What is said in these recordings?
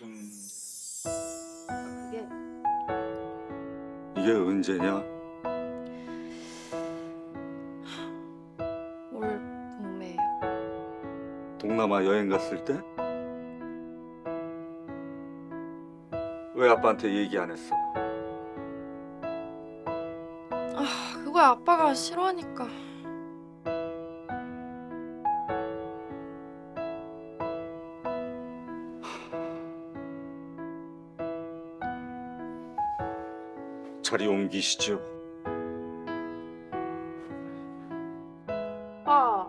그게 이게 언제냐? 올 봄에요. 동남아 여행 갔을 때? 왜 아빠한테 얘기 안 했어? 아, 그거 아빠가 싫어하니까. 자리 옮기시죠. 아빠.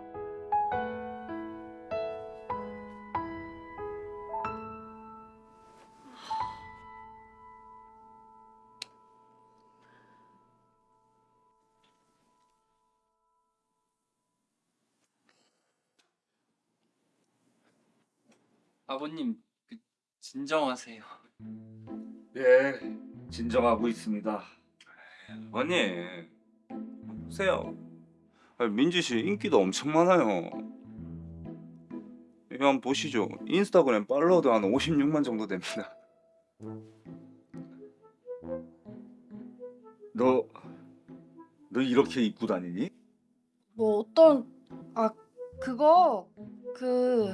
아버님 그, 진정하세요. 예, 진정하고 있습니다. 아니, 보세요. 아니, 민지 씨 인기도 엄청 많아요. 이거 한번 보시죠. 인스타그램 팔로워도 한 56만 정도 됩니다. 너, 너 이렇게 입고 다니니? 뭐 어떤 아 그거 그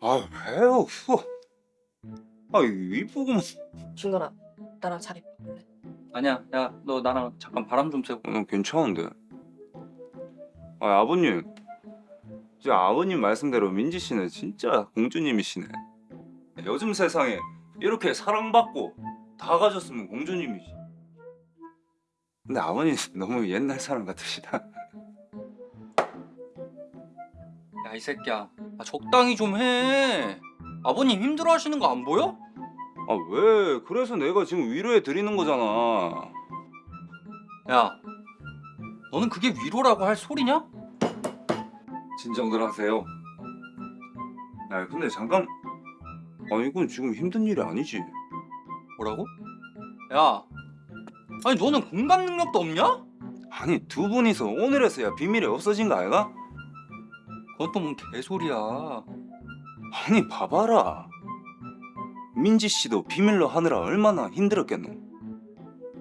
아, 왜요? 그거. 아, 이쁘구만. 준건아 나랑 자리 바꿀래? 아니야, 야 너 나랑 잠깐 바람 좀 쐬고. 어, 괜찮은데. 아, 아버님. 이제 아버님 말씀대로 민지 씨는 진짜 공주님이시네. 요즘 세상에 이렇게 사랑받고 다 가졌으면 공주님이지. 근데 아버님 너무 옛날 사람 같으시다. 야 이 새끼야, 아, 적당히 좀 해. 아버님 힘들어하시는 거 안 보여? 아, 왜? 그래서 내가 지금 위로해 드리는 거잖아. 야, 너는 그게 위로라고 할 소리냐? 진정들 하세요. 야, 근데 잠깐. 아, 이건 지금 힘든 일이 아니지. 뭐라고? 야, 아니 너는 공감 능력도 없냐? 아니, 두 분이서 오늘에서야 비밀이 없어진 거 아이가? 또뭔 개소리야. 아니 봐봐라 민지 씨도 비밀로 하느라 얼마나 힘들었겠노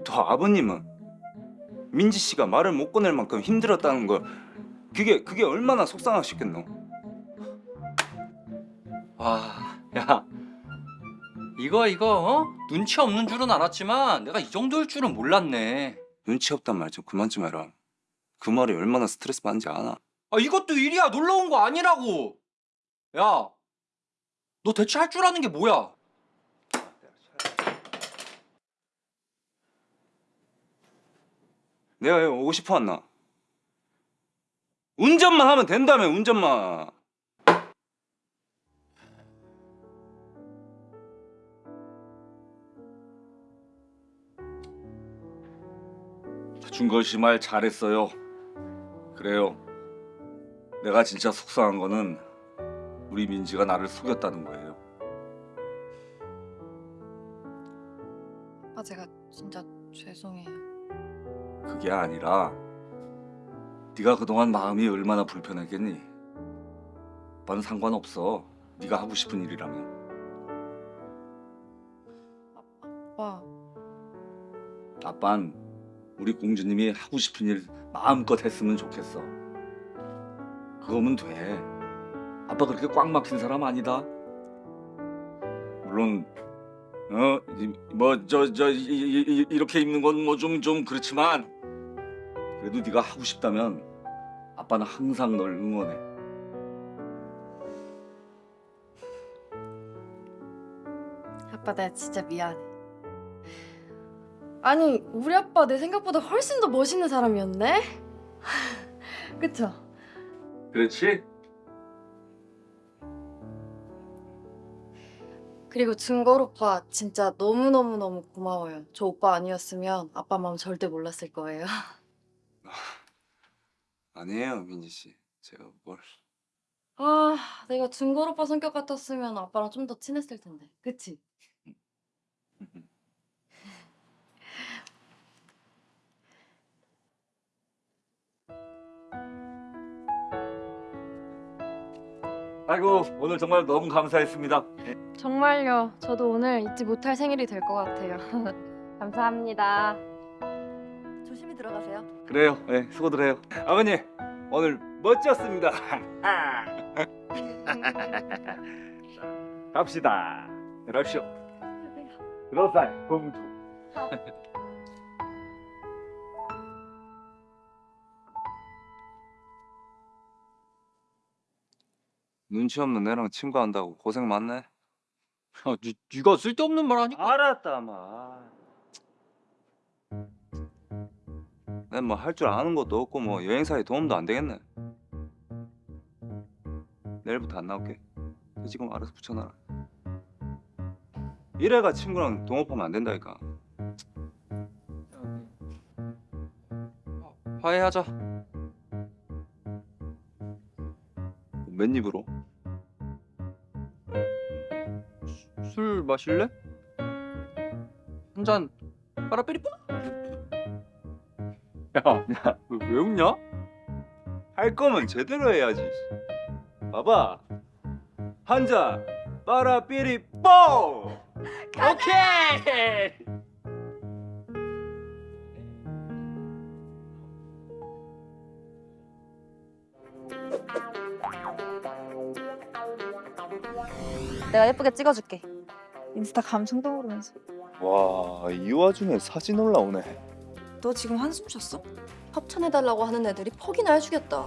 또 아버님은 민지 씨가 말을 못 꺼낼 만큼 힘들었다는 걸 그게 그게 얼마나 속상하셨겠노 와, 야, 이거 이거 어? 눈치 없는 줄은 알았지만 내가 이 정도일 줄은 몰랐네. 눈치 없단 말 좀 그만 좀 해라 그 말이 얼마나 스트레스 받는지 아나 아 이것도 일이야 놀러 온 거 아니라고. 야, 너 대체 할 줄 아는 게 뭐야? 내가 여기 오고 싶어 왔나 운전만 하면 된다며 운전만 준걸 씨 말 잘했어요. 그래요. 내가 진짜 속상한 거는 우리 민지가 나를 속였다는 거예요. 아빠 제가 진짜 죄송해요. 그게 아니라 네가 그동안 마음이 얼마나 불편했겠니? 아빠는 상관없어. 네가 하고 싶은 일이라면. 아빠 아빤 우리 공주님이 하고 싶은 일 마음껏 했으면 좋겠어. 그거면 돼. 아빠 그렇게 꽉 막힌 사람 아니다. 물론 어뭐저 저 이렇게 입는 건뭐좀좀 그렇지만 그래도 네가 하고 싶다면 아빠는 항상 널 응원해. 아빠 내가 진짜 미안해. 아니 우리 아빠 내 생각보다 훨씬 더 멋있는 사람이었네. 그쵸? 그렇지? 그리고 증걸 오빠 진짜 너무너무너무 고마워요. 저 오빠 아니었으면 아빠 마음 절대 몰랐을 거예요. 아니에요 민지 씨. 제가 뭘? 아 내가 증걸 오빠 성격 같았으면 아빠랑 좀 더 친했을 텐데. 그치? 아이고 오늘 정말 너무 감사했습니다. 정말요. 저도 오늘 잊지 못할 생일이 될 것 같아요. 감사합니다. 조심히 들어가세요. 그래요. 네, 수고들 해요. 아버님, 오늘 멋졌습니다. 갑시다. 들어오시오. 들어오사이, 공주. 눈치 없는 애랑 친구한다고 고생 많네. 야, 니, 니가 쓸데없는 말 하니까 알았다, 마. 난 뭐 할 줄 아는 것도 없고 뭐 여행사에 도움도 안 되겠네. 내일부터 안 나올게. 너 지금 알아서 붙여놔라. 이래가 친구랑 동업하면 안 된다니까. 화해하자 맨 입으로? 술 마실래? 한 잔 빠라삐리뿌 야, 야, 너왜 웃냐? 할 거면 제대로 해야지. 봐봐. 한 잔. 빠라삐리 뽀! 오케이! 내가 예쁘게 찍어줄게. 인스타 감성도 모르면서 와, 이 와중에 사진 올라오네. 너 지금 한숨 쉬었어? 협찬해달라고 하는 애들이 퍽이나 해주겠다.